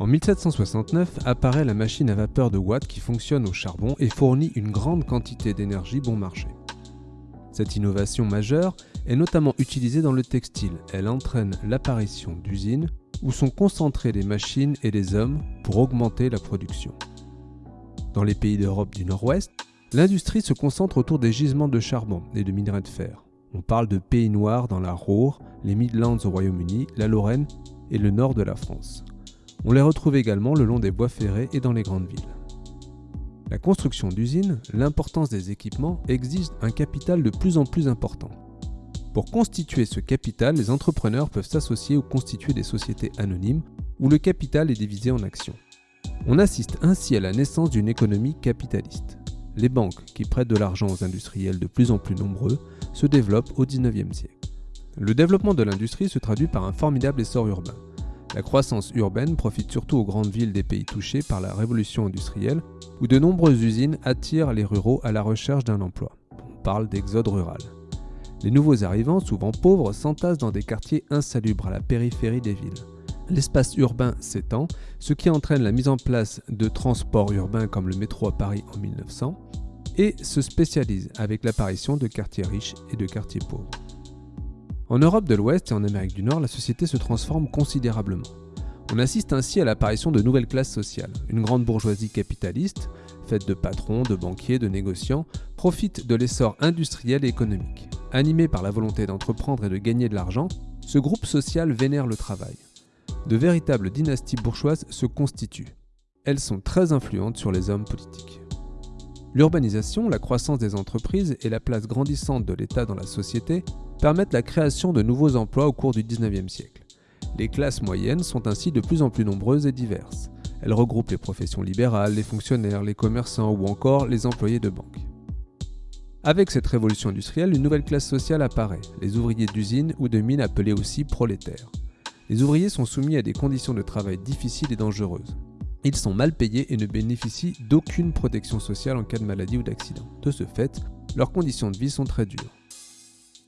En 1769 apparaît la machine à vapeur de Watt qui fonctionne au charbon et fournit une grande quantité d'énergie bon marché. Cette innovation majeure est notamment utilisée dans le textile. Elle entraîne l'apparition d'usines où sont concentrées les machines et les hommes pour augmenter la production. Dans les pays d'Europe du Nord-Ouest, l'industrie se concentre autour des gisements de charbon et de minerais de fer. On parle de pays noirs dans la Ruhr, les Midlands au Royaume-Uni, la Lorraine et le nord de la France. On les retrouve également le long des voies ferrées et dans les grandes villes. La construction d'usines, l'importance des équipements exigent un capital de plus en plus important. Pour constituer ce capital, les entrepreneurs peuvent s'associer ou constituer des sociétés anonymes où le capital est divisé en actions. On assiste ainsi à la naissance d'une économie capitaliste. Les banques, qui prêtent de l'argent aux industriels de plus en plus nombreux, se développent au XIXe siècle. Le développement de l'industrie se traduit par un formidable essor urbain. La croissance urbaine profite surtout aux grandes villes des pays touchés par la révolution industrielle, où de nombreuses usines attirent les ruraux à la recherche d'un emploi. On parle d'exode rural. Les nouveaux arrivants, souvent pauvres, s'entassent dans des quartiers insalubres à la périphérie des villes. L'espace urbain s'étend, ce qui entraîne la mise en place de transports urbains comme le métro à Paris en 1900, et se spécialise avec l'apparition de quartiers riches et de quartiers pauvres. En Europe de l'Ouest et en Amérique du Nord, la société se transforme considérablement. On assiste ainsi à l'apparition de nouvelles classes sociales. Une grande bourgeoisie capitaliste, faite de patrons, de banquiers, de négociants, profite de l'essor industriel et économique. Animé par la volonté d'entreprendre et de gagner de l'argent, ce groupe social vénère le travail. De véritables dynasties bourgeoises se constituent. Elles sont très influentes sur les hommes politiques. L'urbanisation, la croissance des entreprises et la place grandissante de l'État dans la société permettent la création de nouveaux emplois au cours du 19e siècle. Les classes moyennes sont ainsi de plus en plus nombreuses et diverses. Elles regroupent les professions libérales, les fonctionnaires, les commerçants ou encore les employés de banque. Avec cette révolution industrielle, une nouvelle classe sociale apparaît, les ouvriers d'usines ou de mines appelés aussi prolétaires. Les ouvriers sont soumis à des conditions de travail difficiles et dangereuses. Ils sont mal payés et ne bénéficient d'aucune protection sociale en cas de maladie ou d'accident. De ce fait, leurs conditions de vie sont très dures.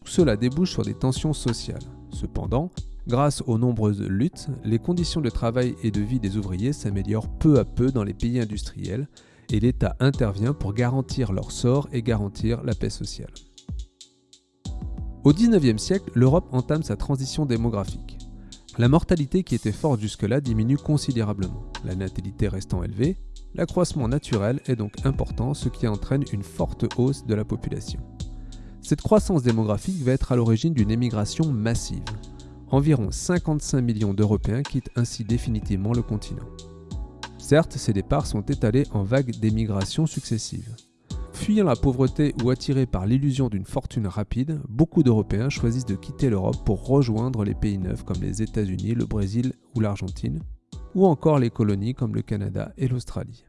Tout cela débouche sur des tensions sociales. Cependant, grâce aux nombreuses luttes, les conditions de travail et de vie des ouvriers s'améliorent peu à peu dans les pays industriels et l'État intervient pour garantir leur sort et garantir la paix sociale. Au XIXe siècle, l'Europe entame sa transition démographique. La mortalité qui était forte jusque-là diminue considérablement, la natalité restant élevée, l'accroissement naturel est donc important, ce qui entraîne une forte hausse de la population. Cette croissance démographique va être à l'origine d'une émigration massive. Environ 55 millions d'Européens quittent ainsi définitivement le continent. Certes, ces départs sont étalés en vagues d'émigration successives. Fuyant la pauvreté ou attirés par l'illusion d'une fortune rapide, beaucoup d'Européens choisissent de quitter l'Europe pour rejoindre les pays neufs comme les États-Unis, le Brésil ou l'Argentine, ou encore les colonies comme le Canada et l'Australie.